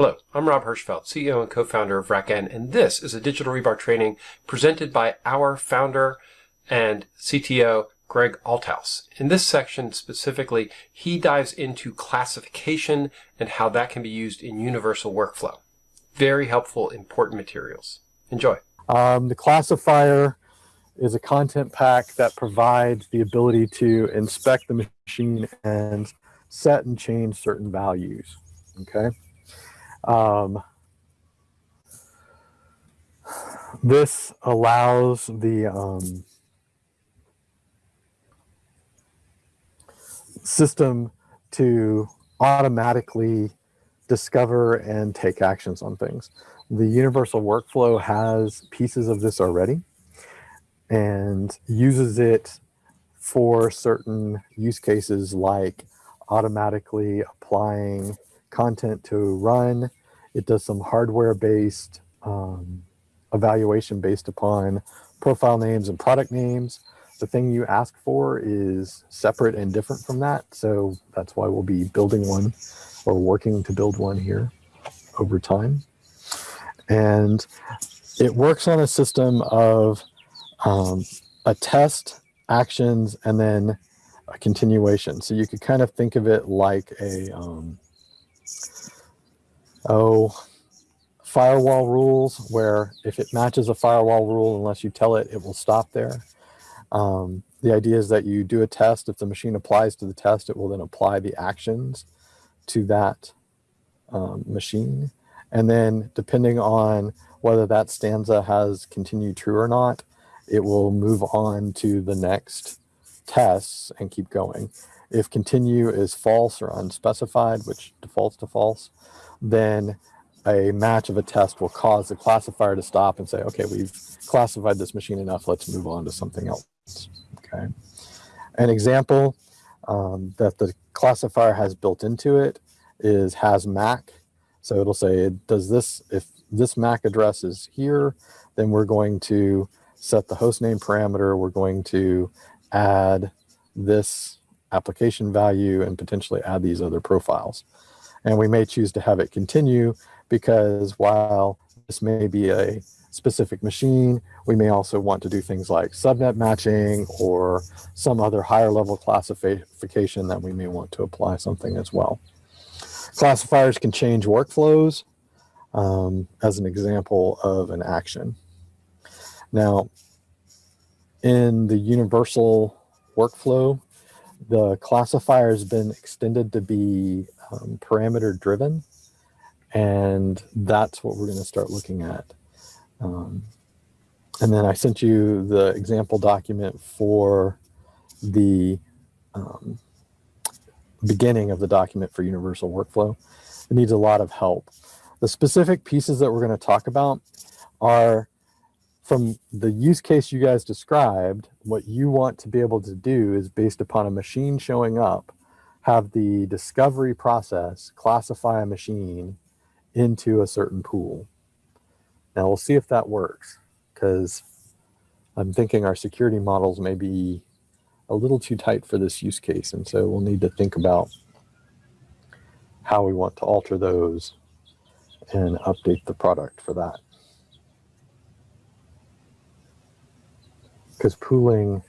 Hello, I'm Rob Hirschfeld, CEO and co-founder of RackN, and this is a digital rebar training presented by our founder and CTO, Greg Althaus. In this section specifically, he dives into classification and how that can be used in universal workflow. Very helpful, important materials. Enjoy. Um, the classifier is a content pack that provides the ability to inspect the machine and set and change certain values. Okay. Um, this allows the um, system to automatically discover and take actions on things. The universal workflow has pieces of this already and uses it for certain use cases like automatically applying content to run. It does some hardware based um, evaluation based upon profile names and product names. The thing you ask for is separate and different from that. So that's why we'll be building one or working to build one here over time. And it works on a system of um, a test, actions, and then a continuation. So you could kind of think of it like a, um, oh, firewall rules where if it matches a firewall rule, unless you tell it, it will stop there. Um, the idea is that you do a test. If the machine applies to the test, it will then apply the actions to that um, machine. And then depending on whether that stanza has continued true or not, it will move on to the next tests and keep going. If continue is false or unspecified, which defaults to false, then a match of a test will cause the classifier to stop and say, okay, we've classified this machine enough, let's move on to something else, okay? An example um, that the classifier has built into it is has MAC. So it'll say, does this, if this MAC address is here, then we're going to set the hostname parameter, we're going to add this application value and potentially add these other profiles. And we may choose to have it continue because while this may be a specific machine, we may also want to do things like subnet matching or some other higher level classification that we may want to apply something as well. Classifiers can change workflows um, as an example of an action. Now, in the universal workflow, the classifier has been extended to be um, parameter driven. And that's what we're going to start looking at. Um, and then I sent you the example document for the um, beginning of the document for universal workflow. It needs a lot of help. The specific pieces that we're going to talk about are from the use case you guys described, what you want to be able to do is based upon a machine showing up, have the discovery process classify a machine into a certain pool. Now we'll see if that works because I'm thinking our security models may be a little too tight for this use case. And so we'll need to think about how we want to alter those and update the product for that. because pooling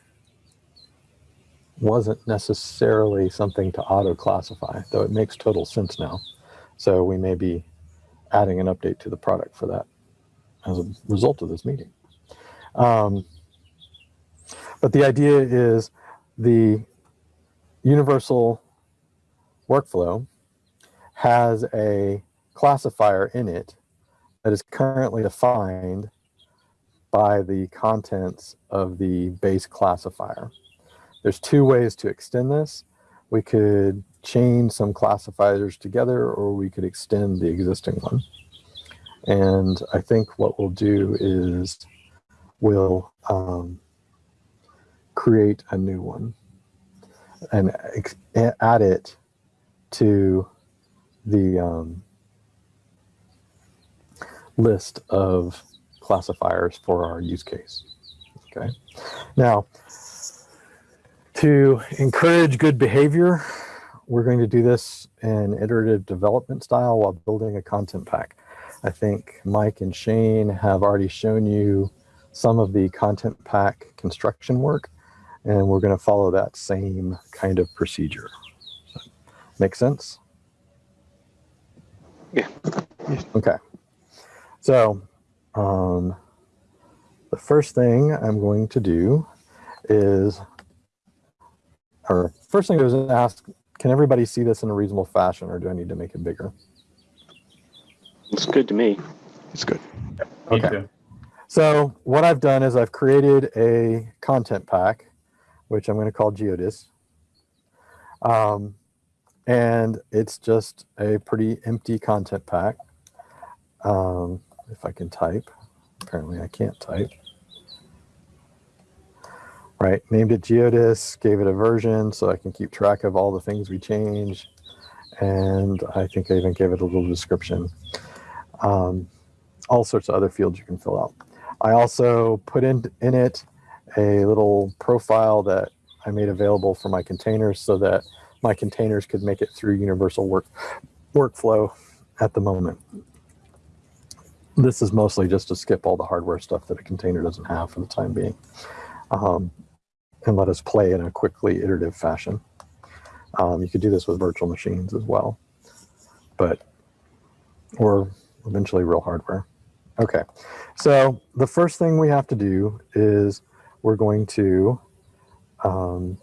wasn't necessarily something to auto classify, though it makes total sense now. So we may be adding an update to the product for that as a result of this meeting. Um, but the idea is the universal workflow has a classifier in it that is currently defined by the contents of the base classifier. There's two ways to extend this. We could chain some classifiers together or we could extend the existing one. And I think what we'll do is we'll um, create a new one and add it to the um, list of classifiers for our use case. Okay. Now, to encourage good behavior, we're going to do this in iterative development style while building a content pack. I think Mike and Shane have already shown you some of the content pack construction work, and we're going to follow that same kind of procedure. Make sense? Yeah. Okay. So um, the first thing I'm going to do is, or first thing I was ask, can everybody see this in a reasonable fashion or do I need to make it bigger? It's good to me. It's good. Okay. So what I've done is I've created a content pack, which I'm going to call Geodis. Um, and it's just a pretty empty content pack. Um, if I can type, apparently I can't type. Right, named it Geodis, gave it a version so I can keep track of all the things we change. And I think I even gave it a little description. Um, all sorts of other fields you can fill out. I also put in, in it a little profile that I made available for my containers so that my containers could make it through universal work workflow at the moment. This is mostly just to skip all the hardware stuff that a container doesn't have for the time being um, and let us play in a quickly iterative fashion. Um, you could do this with virtual machines as well, but or eventually real hardware. Okay, so the first thing we have to do is we're going to, um,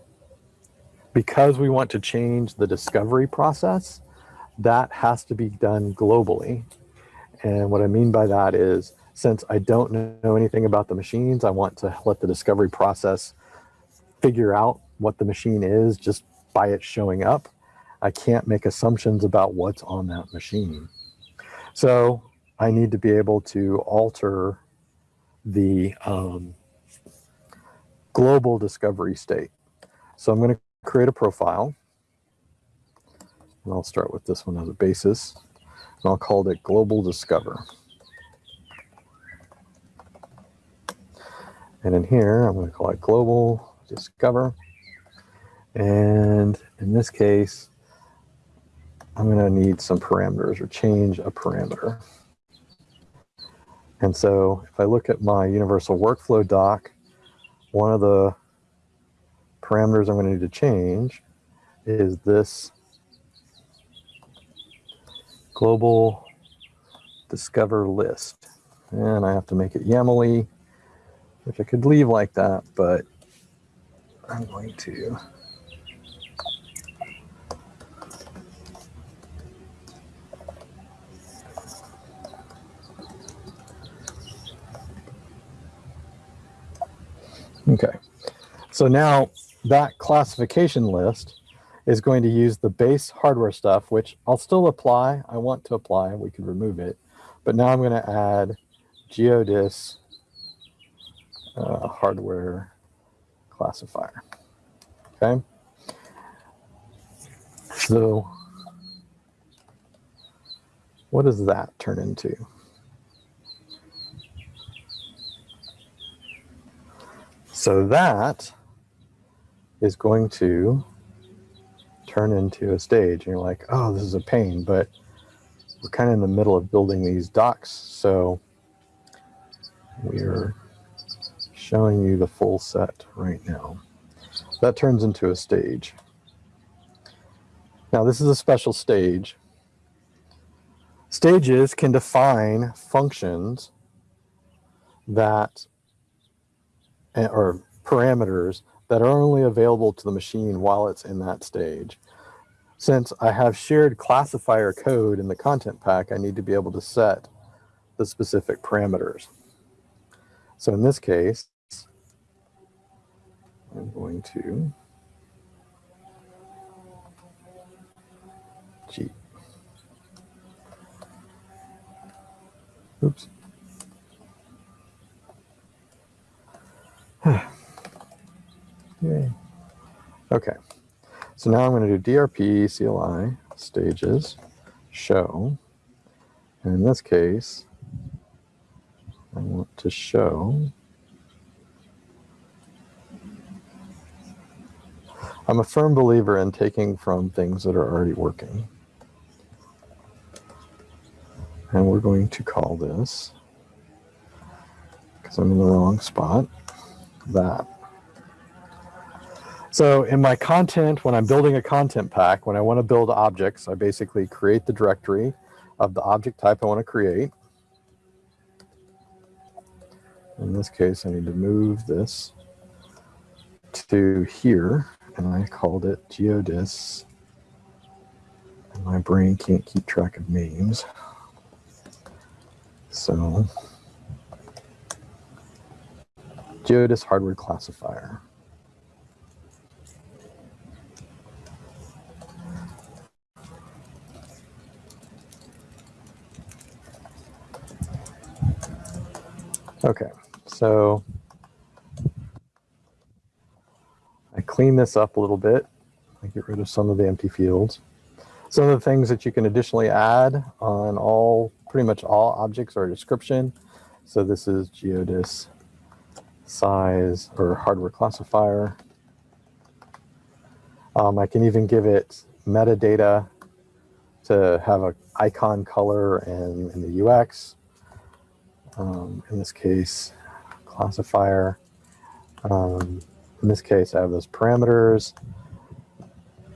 because we want to change the discovery process, that has to be done globally. And what I mean by that is, since I don't know anything about the machines, I want to let the discovery process figure out what the machine is just by it showing up. I can't make assumptions about what's on that machine. So I need to be able to alter the um, global discovery state. So I'm going to create a profile. And I'll start with this one as a basis. And I'll call it Global Discover. And in here, I'm going to call it Global Discover. And in this case, I'm going to need some parameters or change a parameter. And so if I look at my universal workflow doc, one of the parameters I'm going to need to change is this global discover list. And I have to make it YAML-y, which I could leave like that, but I'm going to Okay, so now that classification list is going to use the base hardware stuff, which I'll still apply. I want to apply, we could remove it. But now I'm going to add Geodis uh, hardware classifier. Okay. So what does that turn into? So that is going to turn into a stage. And you're like, oh, this is a pain, but we're kind of in the middle of building these docs. So we're showing you the full set right now. That turns into a stage. Now this is a special stage. Stages can define functions that eh, or parameters that are only available to the machine while it's in that stage. Since I have shared classifier code in the content pack, I need to be able to set the specific parameters. So in this case, I'm going to G. Oops. Yay. Okay, so now I'm going to do DRP CLI stages show. And in this case, I want to show. I'm a firm believer in taking from things that are already working. And we're going to call this, because I'm in the wrong spot, that. So in my content, when I'm building a content pack, when I want to build objects, I basically create the directory of the object type I want to create. In this case, I need to move this to here, and I called it geodis. And my brain can't keep track of names. So, geodis hardware classifier. Okay, so I clean this up a little bit. I get rid of some of the empty fields. Some of the things that you can additionally add on all, pretty much all objects are a description. So this is geodis size or hardware classifier. Um, I can even give it metadata to have an icon color and in the UX. Um, in this case, classifier. Um, in this case, I have those parameters.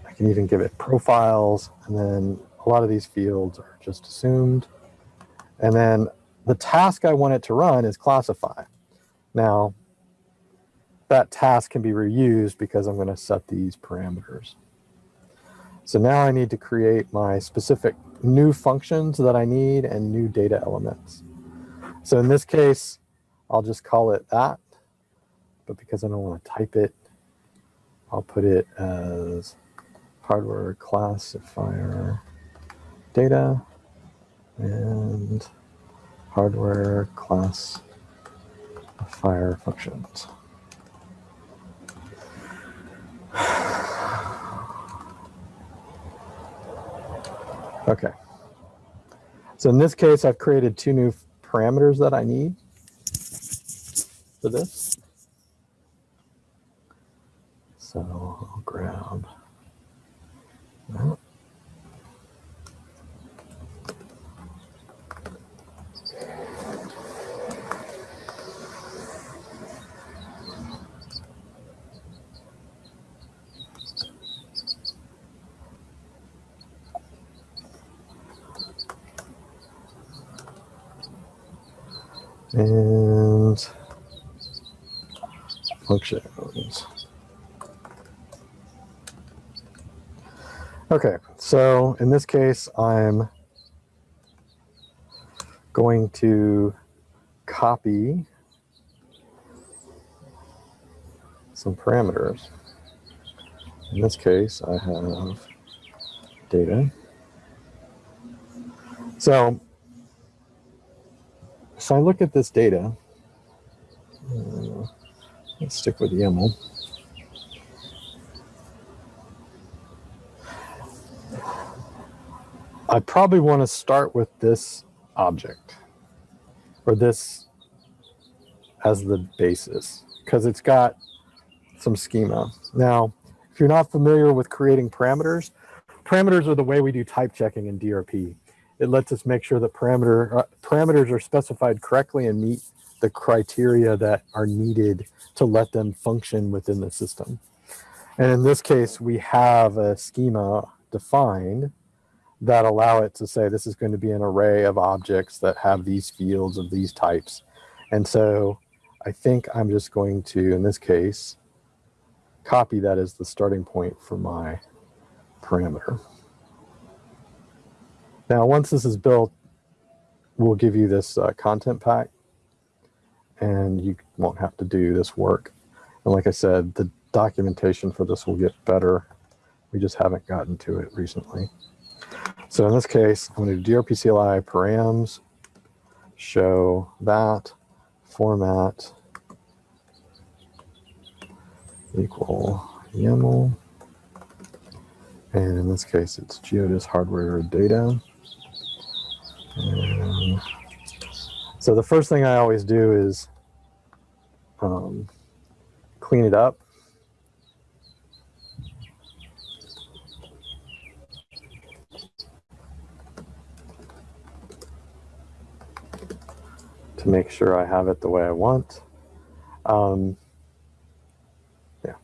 I can even give it profiles, and then a lot of these fields are just assumed. And then the task I want it to run is classify. Now, that task can be reused because I'm going to set these parameters. So now I need to create my specific new functions that I need and new data elements. So in this case, I'll just call it that. But because I don't want to type it, I'll put it as hardware classifier data and hardware class classifier functions. Okay. So in this case, I've created two new parameters that I need for this. So I'll grab that. and functions. Okay, so in this case, I'm going to copy some parameters. In this case, I have data. So so I look at this data. Uh, let's stick with YAML. I probably want to start with this object or this as the basis because it's got some schema. Now, if you're not familiar with creating parameters, parameters are the way we do type checking in DRP it lets us make sure that parameter uh, parameters are specified correctly and meet the criteria that are needed to let them function within the system. And in this case, we have a schema defined that allow it to say this is going to be an array of objects that have these fields of these types. And so I think I'm just going to, in this case, copy that as the starting point for my parameter. Now, once this is built, we'll give you this uh, content pack and you won't have to do this work. And like I said, the documentation for this will get better. We just haven't gotten to it recently. So in this case, I'm going to do DRP CLI params, show that, format, equal YAML. And in this case, it's geodis hardware data. And so the first thing I always do is um, clean it up. To make sure I have it the way I want. Um, yeah.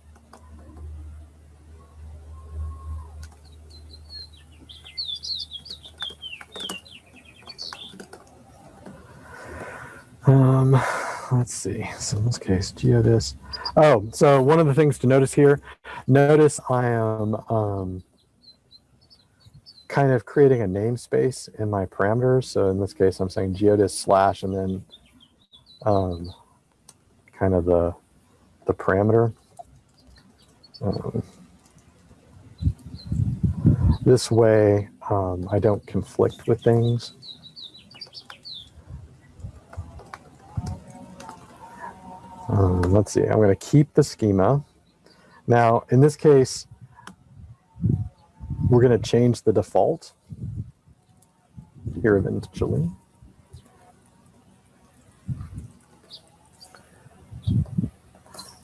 Um, let's see. So in this case, geodis. Oh, so one of the things to notice here, notice I am um, kind of creating a namespace in my parameters. So in this case, I'm saying geodis slash and then um, kind of the, the parameter. Um, this way, um, I don't conflict with things. Um, let's see, I'm going to keep the schema. Now, in this case, we're going to change the default here eventually.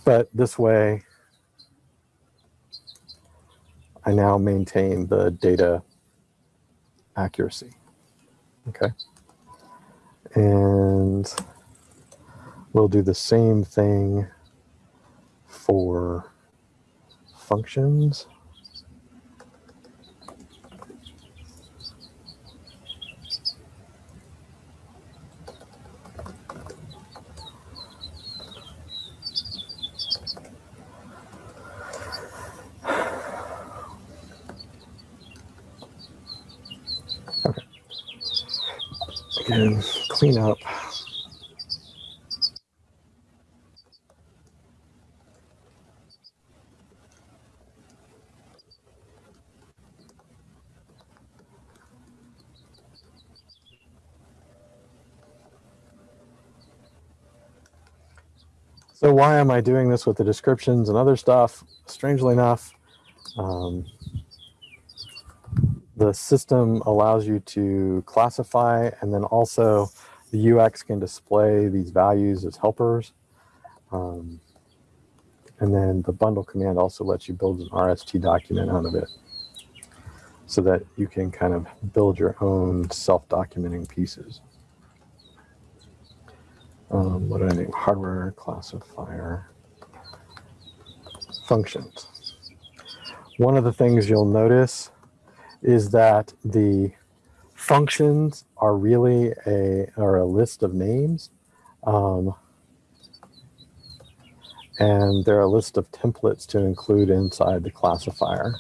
But this way, I now maintain the data accuracy. Okay. And we'll do the same thing for functions. Again, clean up. So why am I doing this with the descriptions and other stuff? Strangely enough, um, the system allows you to classify and then also the UX can display these values as helpers. Um, and then the bundle command also lets you build an RST document out of it so that you can kind of build your own self-documenting pieces. Um, what do I name? Hardware classifier functions. One of the things you'll notice is that the functions are really a are a list of names um, and they're a list of templates to include inside the classifier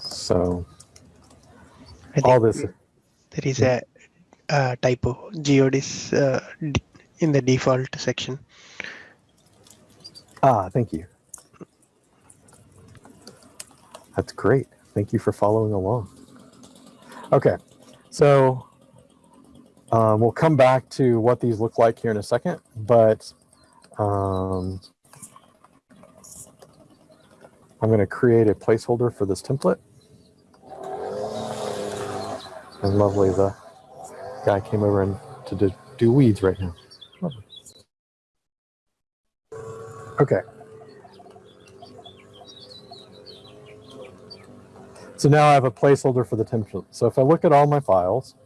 so all this there is a uh, typo. Geodis uh, in the default section. ah thank you that's great. Thank you for following along. Okay so um, we'll come back to what these look like here in a second but um, I'm going to create a placeholder for this template. And lovely the guy came over and to do, weeds right now. Okay So now I have a placeholder for the template. So if I look at all my files,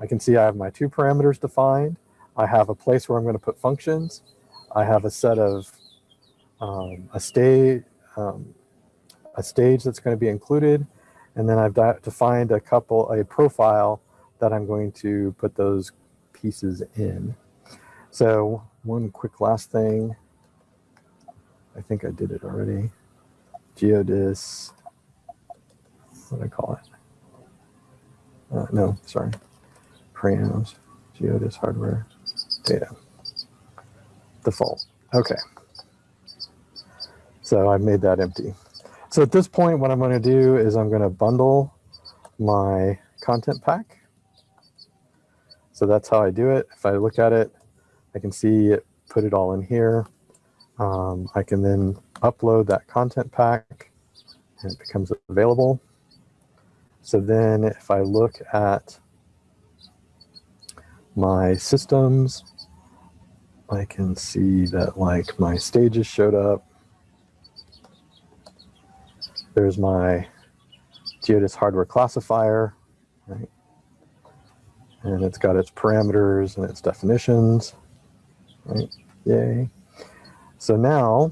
I can see I have my two parameters defined. I have a place where I'm going to put functions. I have a set of um, a stage, um, a stage that's going to be included, and then I've defined a couple, a profile that I'm going to put those pieces in. So one quick last thing. I think I did it already. Geodis what do I call it? Uh, no, sorry. Params, Geodis hardware, data. Default. Okay. So I've made that empty. So at this point, what I'm going to do is I'm going to bundle my content pack. So that's how I do it. If I look at it, I can see it, put it all in here. Um, I can then upload that content pack and it becomes available. So then if I look at my systems, I can see that like my stages showed up. There's my Geodis hardware classifier, right? and it's got its parameters and its definitions. Right? Yay. So now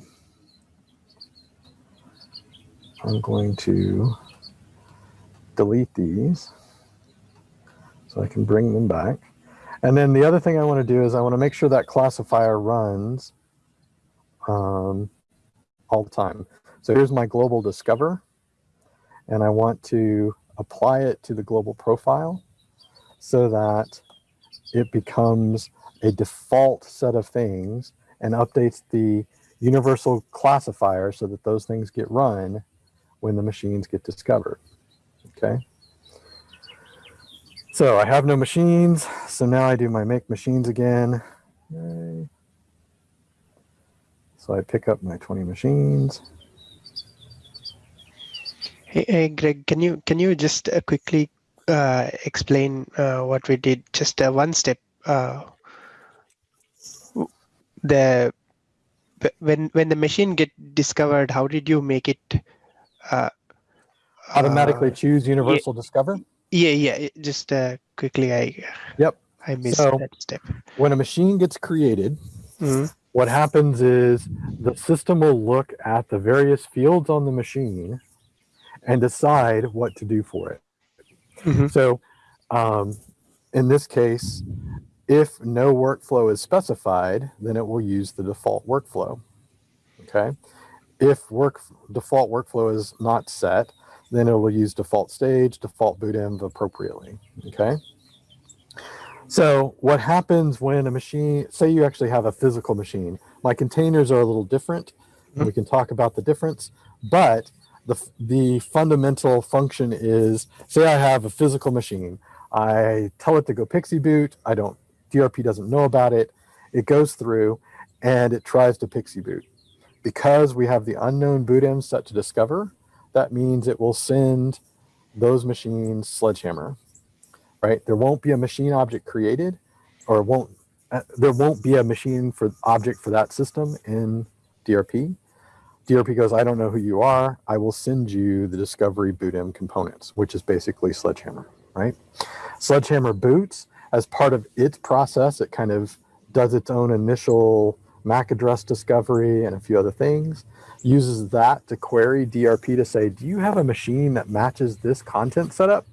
I'm going to delete these so I can bring them back. And then the other thing I want to do is I want to make sure that classifier runs um, all the time. So here's my global discover, and I want to apply it to the global profile so that it becomes a default set of things and updates the universal classifier so that those things get run when the machines get discovered. Okay. So I have no machines. So now I do my make machines again. Yay. So I pick up my 20 machines. Hey, hey Greg, can you can you just uh, quickly uh, explain uh, what we did? Just uh, one step. Uh, the when when the machine get discovered, how did you make it? Automatically uh, choose universal discover. yeah, yeah. Just uh, quickly, I Yep. I missed So- that step. When a machine gets created, Mhm. what happens is the system will look at the various fields on the machine and decide what to do for it. Mhm. So um, in this case, if no workflow is specified, then it will use the default workflow. Okay. If work default workflow is not set, then it will use default stage, default boot env appropriately. Okay. So what happens when a machine, say you actually have a physical machine, my containers are a little different. and We hmm. can talk about the difference, but the, the fundamental function is, say I have a physical machine. I tell it to go PXE boot. I don't, DRP doesn't know about it. It goes through and it tries to PXE boot. Because we have the unknown boot env set to discover, that means it will send those machines sledgehammer right? There won't be a machine object created, or won't uh, there won't be a machine for object for that system in DRP. DRP goes, I don't know who you are. I will send you the discovery bootenv components, which is basically Sledgehammer, right? Sledgehammer boots as part of its process. It kind of does its own initial MAC address discovery and a few other things. Uses that to query DRP to say, do you have a machine that matches this content setup?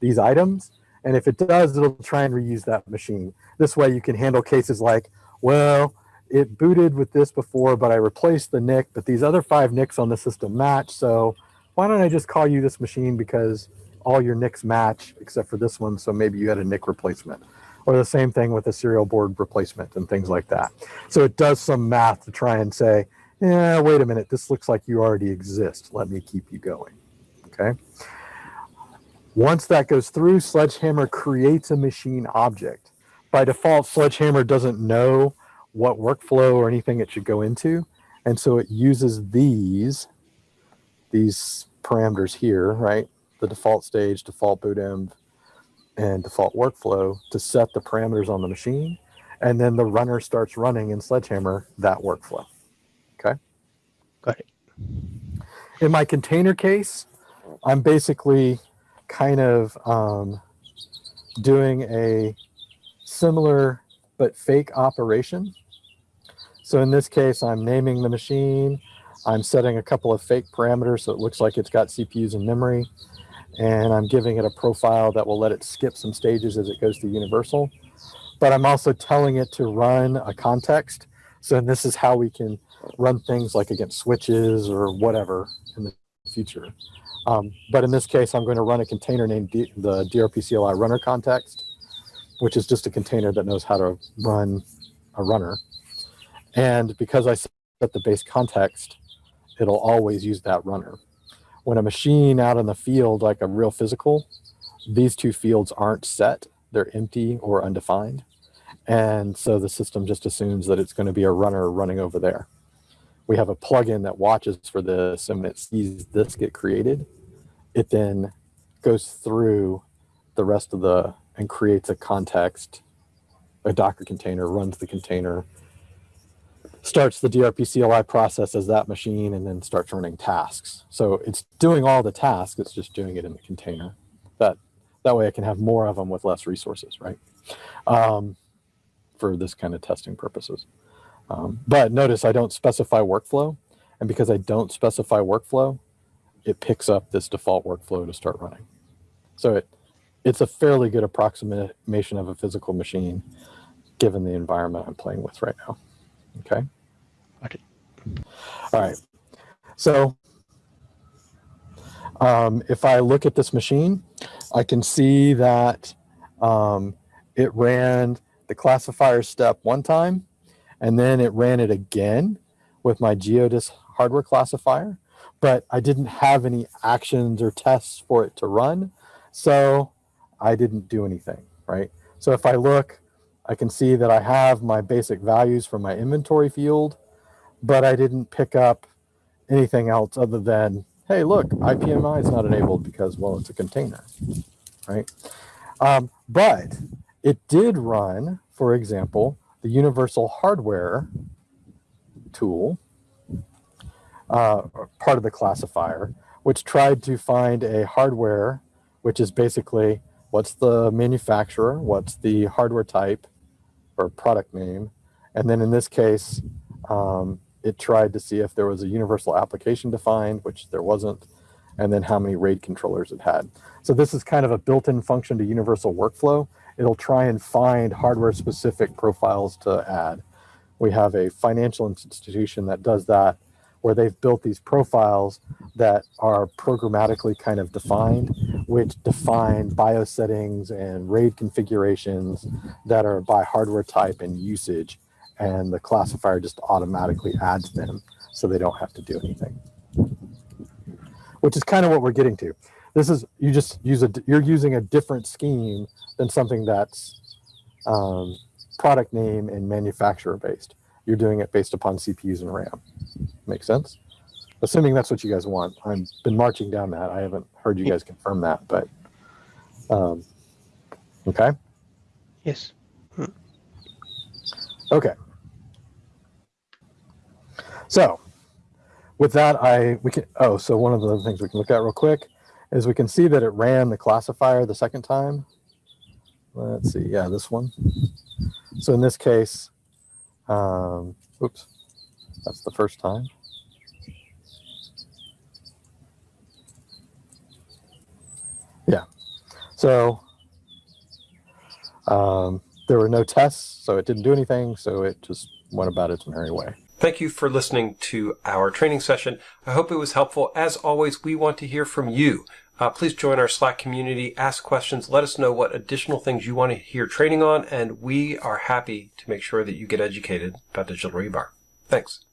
These items? And if it does, it'll try and reuse that machine. This way you can handle cases like, well, it booted with this before, but I replaced the NIC, but these other five NICs on the system match. So why don't I just call you this machine because all your NICs match except for this one. So maybe you had a NIC replacement or the same thing with a serial board replacement and things like that. So it does some math to try and say, yeah, wait a minute, this looks like you already exist. Let me keep you going. Okay. Once that goes through, Sledgehammer creates a machine object. By default, Sledgehammer doesn't know what workflow or anything it should go into. And so it uses these, these parameters here, right? The default stage, default boot env, and default workflow to set the parameters on the machine. And then the runner starts running in Sledgehammer that workflow. Okay. Got it. In my container case, I'm basically kind of um, doing a similar but fake operation. So in this case, I'm naming the machine. I'm setting a couple of fake parameters so it looks like it's got CPUs and memory. And I'm giving it a profile that will let it skip some stages as it goes to universal. But I'm also telling it to run a context. So this is how we can run things like against switches or whatever in the future. Um, but in this case, I'm going to run a container named D- the DRP CLI runner context, which is just a container that knows how to run a runner. And because I set the base context, it'll always use that runner. When a machine out in the field, like a real physical, these two fields aren't set. They're empty or undefined. And so the system just assumes that it's going to be a runner running over there. We have a plugin that watches for this, and it sees this get created, it then goes through the rest of the and creates a context, a Docker container, runs the container, starts the DRP CLI process as that machine, and then starts running tasks. So it's doing all the tasks, it's just doing it in the container. That That way I can have more of them with less resources, right? Um, for this kind of testing purposes. Um, but notice I don't specify workflow. And because I don't specify workflow, it picks up this default workflow to start running. So it, it's a fairly good approximation of a physical machine given the environment I'm playing with right now. Okay. It. All right. So um, if I look at this machine, I can see that um, it ran the classifier step one time, and then it ran it again with my Geodis hardware classifier, but I didn't have any actions or tests for it to run. So I didn't do anything, right? So if I look, I can see that I have my basic values from my inventory field, but I didn't pick up anything else other than, hey, look, IPMI is not enabled because, well, it's a container, right? Um, but it did run, for example, the universal hardware tool, uh, part of the classifier, which tried to find a hardware, which is basically what's the manufacturer, what's the hardware type or product name, and then in this case, um, it tried to see if there was a universal application defined, which there wasn't, and then how many RAID controllers it had. So this is kind of a built-in function to universal workflow. It'll try and find hardware-specific profiles to add. We have a financial institution that does that, where they've built these profiles that are programmatically kind of defined, which define BIOS settings and RAID configurations that are by hardware type and usage and the classifier just automatically adds them so they don't have to do anything. Which is kind of what we're getting to. This is, you just use a, you're using a different scheme than something that's um, product name and manufacturer based. You're doing it based upon CPUs and RAM. Make sense? Assuming that's what you guys want. I've been marching down that. I haven't heard you guys confirm that, but um, okay. Yes. Okay. So with that, I we can oh, so one of the other things we can look at real quick is we can see that it ran the classifier the second time. Let's see, yeah, this one. So in this case, um, oops, that's the first time. Yeah, so um, there were no tests, so it didn't do anything, so it just went about its merry way. Thank you for listening to our training session. I hope it was helpful. As always, we want to hear from you. Uh, please join our Slack community, ask questions, let us know what additional things you want to hear training on, and we are happy to make sure that you get educated about digital rebar. Thanks.